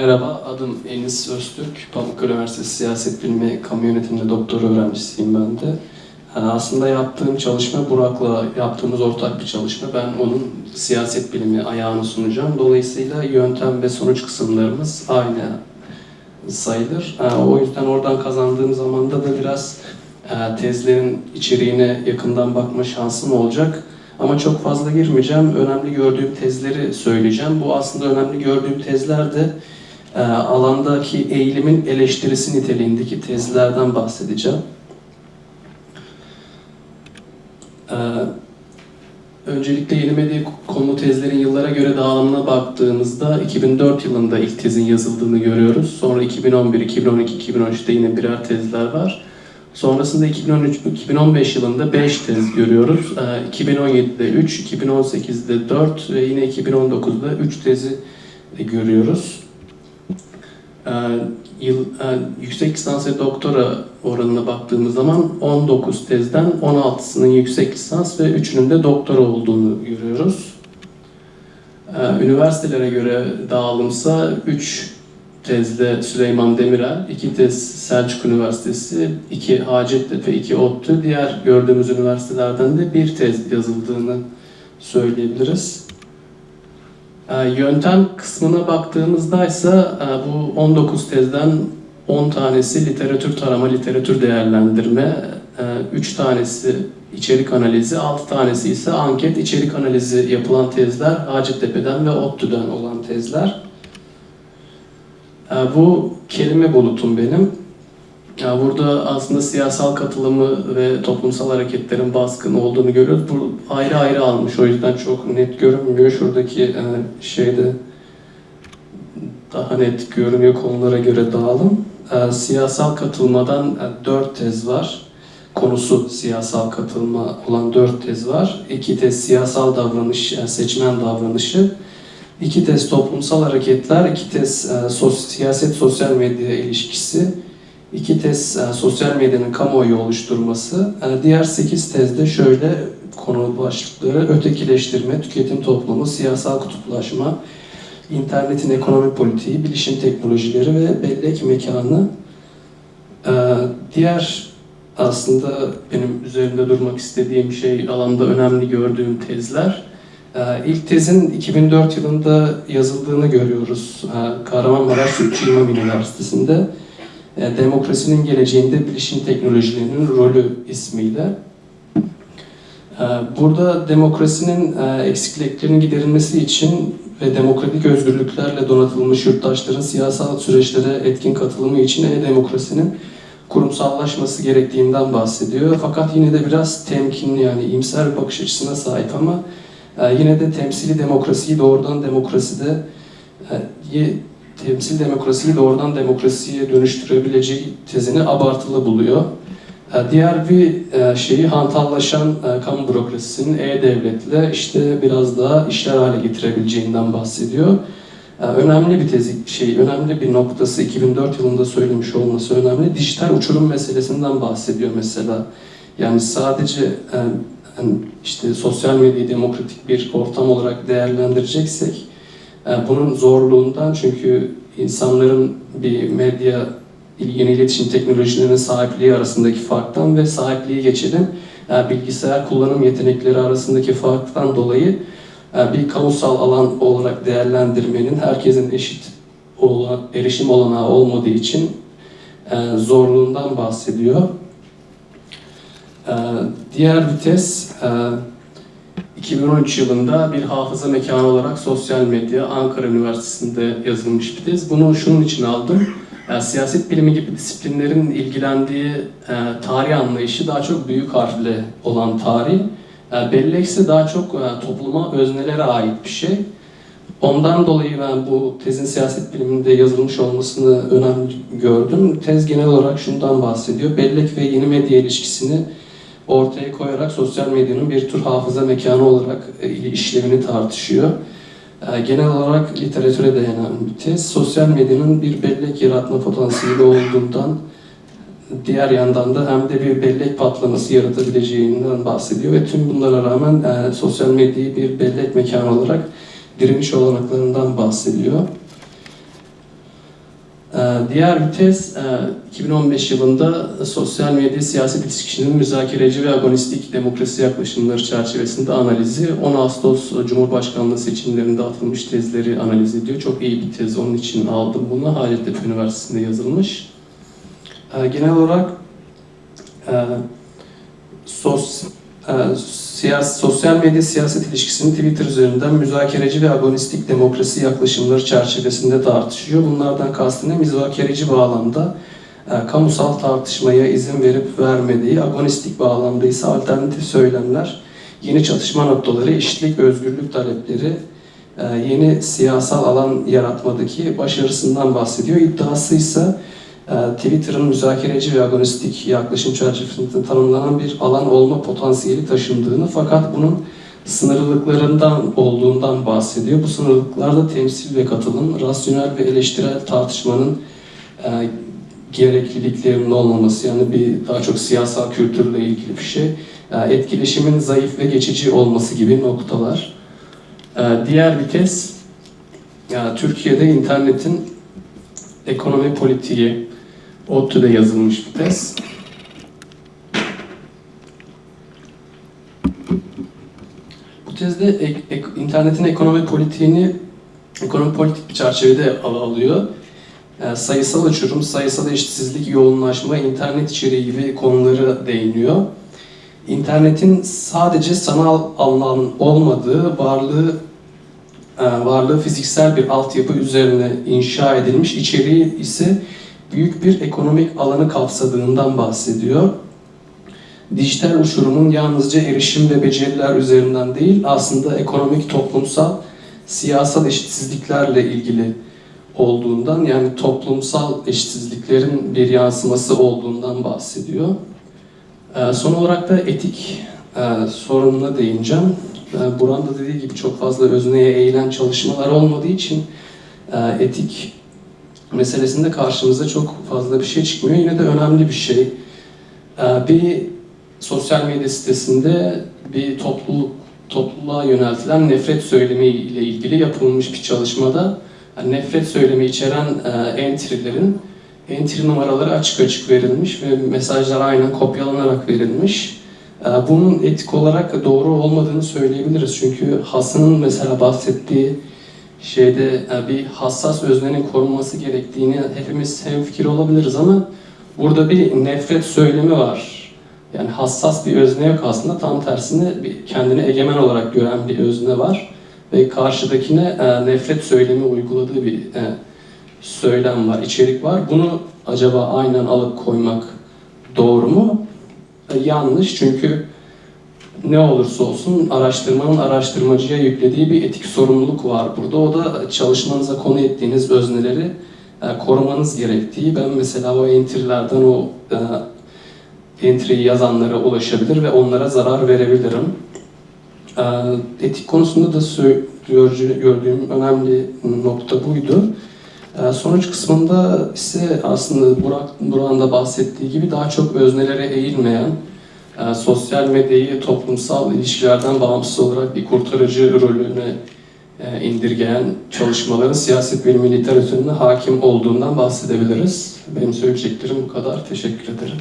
Merhaba, adım Enis Öztürk. Pamukkale Üniversitesi Siyaset Bilimi Kamu Yönetiminde doktora öğrencisiyim ben de. Yani aslında yaptığım çalışma Burak'la yaptığımız ortak bir çalışma. Ben onun siyaset bilimi ayağını sunacağım. Dolayısıyla yöntem ve sonuç kısımlarımız aynı sayılır. Yani o yüzden oradan kazandığım zamanda da biraz e, tezlerin içeriğine yakından bakma şansım olacak. Ama çok fazla girmeyeceğim. Önemli gördüğüm tezleri söyleyeceğim. Bu aslında önemli gördüğüm tezler de e, alandaki eğilimin eleştirisi niteliğindeki tezlerden bahsedeceğim. E, öncelikle yeni medya konu tezlerin yıllara göre dağılımına baktığımızda 2004 yılında ilk tezin yazıldığını görüyoruz. Sonra 2011, 2012, 2013'te yine birer tezler var. Sonrasında 2013, 2015 yılında 5 tez görüyoruz. Ee, 2017'de 3, 2018'de 4 ve yine 2019'da 3 tezi görüyoruz. Ee, yıl, e, yüksek lisans ve doktora oranına baktığımız zaman 19 tezden 16'sının yüksek lisans ve 3'ünün de doktora olduğunu görüyoruz. Ee, üniversitelere göre dağılımsa 3 tezde Süleyman Demirel, iki tez Selçuk Üniversitesi, iki Hacettepe, iki ODTÜ, diğer gördüğümüz üniversitelerden de bir tez yazıldığını söyleyebiliriz. Ee, yöntem kısmına baktığımızda ise e, bu 19 tezden 10 tanesi literatür tarama, literatür değerlendirme, 3 tanesi içerik analizi, 6 tanesi ise anket, içerik analizi yapılan tezler Hacettepe'den ve ODTÜ'den olan tezler. Ee, bu kelime bulutum benim. Burada aslında siyasal katılımı ve toplumsal hareketlerin baskın olduğunu görüyoruz. Bu ayrı ayrı almış o yüzden çok net görünmüyor. Şuradaki e, şeyde daha net görünüyor konulara göre dağılım. Ee, siyasal katılmadan e, dört tez var. Konusu siyasal katılma olan dört tez var. İki tez siyasal davranış, seçmen davranışı. İki tez toplumsal hareketler, iki tez e, sos, siyaset sosyal medya ilişkisi, iki tez e, sosyal medyanın kamuoyu oluşturması, e, diğer sekiz tezde şöyle konu başlıkları ötekileştirme, tüketim toplumu, siyasal kutuplaşma, internetin ekonomi politiği, bilişim teknolojileri ve bellek mekanı. E, diğer aslında benim üzerinde durmak istediğim şey alanda önemli gördüğüm tezler. Ee, ilk tezin 2004 yılında yazıldığını görüyoruz. Ee, Kahramanmaraş Sütçü İmam Üniversitesi'nde. Ee, Demokrasinin geleceğinde bilişim teknolojilerinin rolü ismiyle. Burada demokrasinin e, eksikliklerinin giderilmesi için ve demokratik özgürlüklerle donatılmış yurttaşların siyasal süreçlere etkin katılımı için e-demokrasinin kurumsallaşması gerektiğinden bahsediyor. Fakat yine de biraz temkinli yani imser bakış açısına sahip ama yine de temsili demokrasiyi doğrudan demokraside e, temsil demokrasiyi doğrudan demokrasiye dönüştürebileceği tezini abartılı buluyor. Ee, diğer bir e, şeyi hantallaşan e, kamu bürokrasisinin e-devletle işte biraz daha işler hale getirebileceğinden bahsediyor. Önemli bir tezi, şey, önemli bir noktası 2004 yılında söylemiş olması önemli. Dijital uçurum meselesinden bahsediyor mesela. Yani sadece yani işte sosyal medyayı demokratik bir ortam olarak değerlendireceksek e, bunun zorluğundan çünkü insanların bir medya yeni iletişim teknolojilerinin sahipliği arasındaki farktan ve sahipliği geçelim e, bilgisayar kullanım yetenekleri arasındaki farktan dolayı e, bir kamusal alan olarak değerlendirmenin herkesin eşit olan, erişim olanağı olmadığı için zorluğundan bahsediyor. Diğer vites 2013 e, yılında bir hafıza mekanı olarak sosyal medya Ankara Üniversitesi'nde yazılmış bir tez. Bunu şunun için aldım. Yani siyaset bilimi gibi disiplinlerin ilgilendiği e, tarih anlayışı daha çok büyük harfle olan tarih. E, bellek ise daha çok e, topluma, öznelere ait bir şey. Ondan dolayı ben bu tezin siyaset biliminde yazılmış olmasını önemli gördüm. Tez genel olarak şundan bahsediyor. Bellek ve yeni medya ilişkisini ortaya koyarak sosyal medyanın bir tür hafıza mekanı olarak e, işlevini tartışıyor. E, genel olarak literatüre dayanan bir tez. Sosyal medyanın bir bellek yaratma potansiyeli olduğundan diğer yandan da hem de bir bellek patlaması yaratabileceğinden bahsediyor ve tüm bunlara rağmen e, sosyal medyayı bir bellek mekanı olarak direniş olanaklarından bahsediyor. Ee, Diğer bir tez, e, 2015 yılında sosyal medya siyaset ilişkisinin müzakereci ve agonistik demokrasi yaklaşımları çerçevesinde analizi 10 Ağustos Cumhurbaşkanlığı seçimlerinde atılmış tezleri analiz ediyor. Çok iyi bir tez, onun için aldım bunu. Hacettepe Üniversitesi'nde yazılmış. Ee, Genel olarak e, sos, e, siyas, sosyal medya siyaset ilişkisini Twitter üzerinden müzakereci ve agonistik demokrasi yaklaşımları çerçevesinde tartışıyor. Bunlardan kastı ne? Müzakereci bağlamda e, kamusal tartışmaya izin verip vermediği, agonistik bağlamda ise alternatif söylemler, yeni çatışma noktaları, eşitlik, özgürlük talepleri, e, yeni siyasal alan yaratmadaki başarısından bahsediyor. İddiası ise Twitter'ın müzakereci ve agonistik yaklaşım çerçevesinde tanımlanan bir alan olma potansiyeli taşındığını fakat bunun sınırlılıklarından olduğundan bahsediyor. Bu sınırlılıklarda temsil ve katılım, rasyonel ve eleştirel tartışmanın e, gerekliliklerinin olmaması, yani bir daha çok siyasal kültürle ilgili bir şey, e, etkileşimin zayıf ve geçici olması gibi noktalar. E, diğer bir tez, ya, Türkiye'de internetin ekonomi politiği, ODTÜ'de yazılmış bir tez. Bu tezde ek- ek- internetin ekonomi politiğini ekonomi politik bir çerçevede al alıyor. E, sayısal uçurum, sayısal eşitsizlik, yoğunlaşma, internet içeriği gibi konuları değiniyor. İnternetin sadece sanal alan olmadığı, varlığı e, varlığı fiziksel bir altyapı üzerine inşa edilmiş, içeriği ise büyük bir ekonomik alanı kapsadığından bahsediyor. Dijital uçurumun yalnızca erişim ve beceriler üzerinden değil, aslında ekonomik, toplumsal, siyasal eşitsizliklerle ilgili olduğundan, yani toplumsal eşitsizliklerin bir yansıması olduğundan bahsediyor. Ee, Son olarak da etik e, sorununa değineceğim. E, Buran da dediği gibi çok fazla özneye eğilen çalışmalar olmadığı için e, etik meselesinde karşımıza çok fazla bir şey çıkmıyor. Yine de önemli bir şey. E, Bir sosyal medya sitesinde bir topluluk topluluğa yöneltilen nefret söylemi ile ilgili yapılmış bir çalışmada nefret söylemi içeren e, entry'lerin entry numaraları açık açık verilmiş ve mesajlar aynen kopyalanarak verilmiş. E, Bunun etik olarak doğru olmadığını söyleyebiliriz. Çünkü Hasan'ın mesela bahsettiği şeyde e, bir hassas öznenin korunması gerektiğini hepimiz hemfikir olabiliriz ama burada bir nefret söylemi var. Yani hassas bir özne yok aslında. Tam tersine kendini egemen olarak gören bir özne var. Ve karşıdakine e, nefret söylemi uyguladığı bir e, söylem var, içerik var. Bunu acaba aynen alıp koymak doğru mu? Yanlış çünkü ne olursa olsun araştırmanın araştırmacıya yüklediği bir etik sorumluluk var burada. O da çalışmanıza konu ettiğiniz özneleri e, korumanız gerektiği. Ben mesela o entry'lerden o e, entry'yi yazanlara ulaşabilir ve onlara zarar verebilirim. E, etik konusunda da gördüğüm önemli nokta buydu. E, Sonuç kısmında ise aslında Burak, Burak'ın da bahsettiği gibi daha çok öznelere eğilmeyen, e, sosyal medyayı toplumsal ilişkilerden bağımsız olarak bir kurtarıcı rolüne e, indirgeyen çalışmaların siyaset bilimi literatürüne hakim olduğundan bahsedebiliriz. Benim söyleyeceklerim bu kadar. Teşekkür ederim.